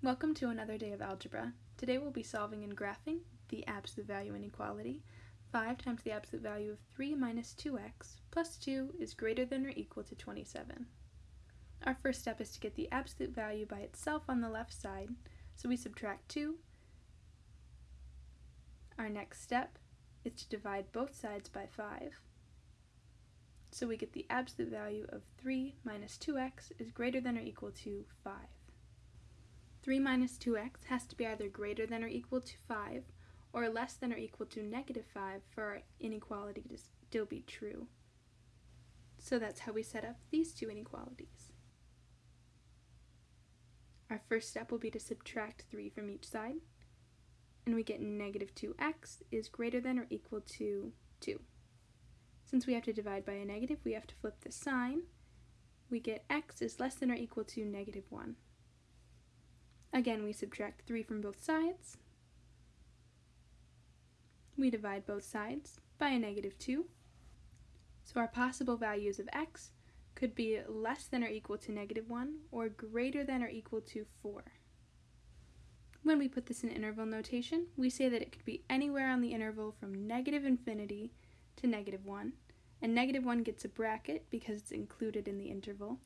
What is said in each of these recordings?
Welcome to another day of algebra. Today we'll be solving and graphing the absolute value inequality. 5 times the absolute value of 3 minus 2x plus 2 is greater than or equal to 27. Our first step is to get the absolute value by itself on the left side, so we subtract 2. Our next step is to divide both sides by 5. So we get the absolute value of 3 minus 2x is greater than or equal to 5. 3 minus 2x has to be either greater than or equal to 5 or less than or equal to negative 5 for our inequality to still be true. So that's how we set up these two inequalities. Our first step will be to subtract 3 from each side, and we get negative 2x is greater than or equal to 2. Since we have to divide by a negative, we have to flip the sign. We get x is less than or equal to negative 1. Again, we subtract 3 from both sides. We divide both sides by a negative 2. So our possible values of x could be less than or equal to negative 1 or greater than or equal to 4. When we put this in interval notation, we say that it could be anywhere on the interval from negative infinity to negative 1, and negative 1 gets a bracket because it's included in the interval,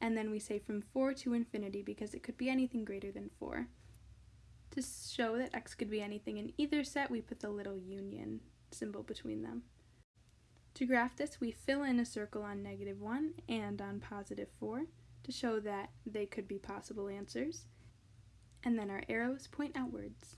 and then we say from 4 to infinity because it could be anything greater than 4. To show that x could be anything in either set, we put the little union symbol between them. To graph this, we fill in a circle on negative 1 and on positive 4 to show that they could be possible answers, and then our arrows point outwards.